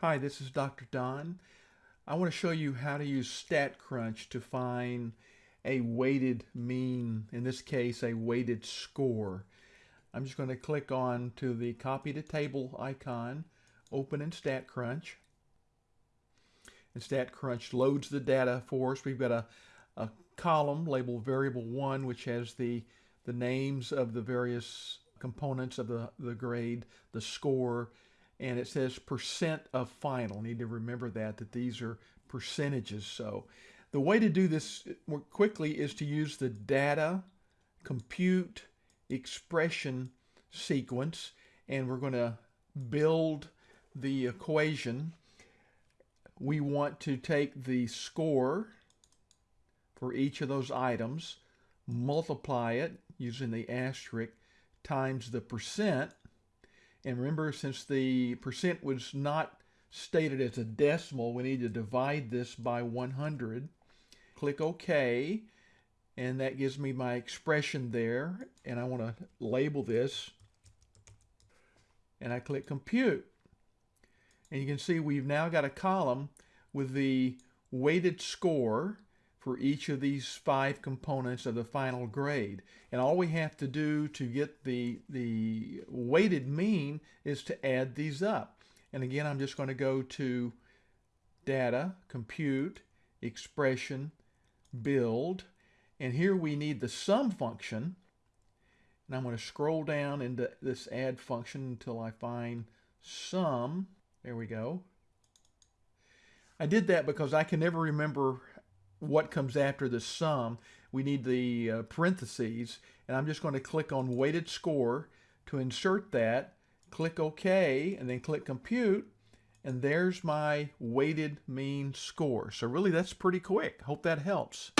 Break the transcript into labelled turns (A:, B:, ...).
A: Hi, this is Dr. Don. I want to show you how to use StatCrunch to find a weighted mean, in this case a weighted score. I'm just going to click on to the copy to table icon, open in StatCrunch. And StatCrunch loads the data for us. We've got a, a column labeled variable 1 which has the, the names of the various components of the, the grade, the score, and it says percent of final. Need to remember that, that these are percentages. So the way to do this more quickly is to use the data, compute, expression sequence, and we're going to build the equation. We want to take the score for each of those items, multiply it using the asterisk times the percent, and remember, since the percent was not stated as a decimal, we need to divide this by 100. Click OK, and that gives me my expression there. And I want to label this. And I click Compute. And you can see we've now got a column with the weighted score for each of these five components of the final grade. And all we have to do to get the, the weighted mean is to add these up. And again, I'm just going to go to Data, Compute, Expression, Build. And here we need the sum function. And I'm going to scroll down into this add function until I find sum. There we go. I did that because I can never remember what comes after the sum. We need the uh, parentheses, and I'm just going to click on weighted score to insert that, click OK, and then click compute, and there's my weighted mean score. So really that's pretty quick. Hope that helps.